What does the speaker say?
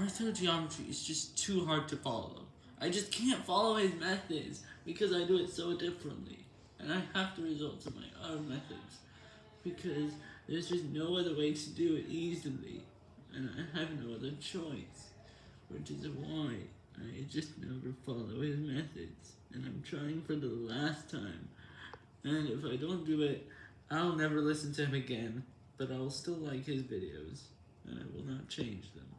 Arthur Geometry is just too hard to follow. I just can't follow his methods because I do it so differently. And I have to resort to my own methods because there's just no other way to do it easily. And I have no other choice, which is why I just never follow his methods. And I'm trying for the last time. And if I don't do it, I'll never listen to him again, but I'll still like his videos, and I will not change them.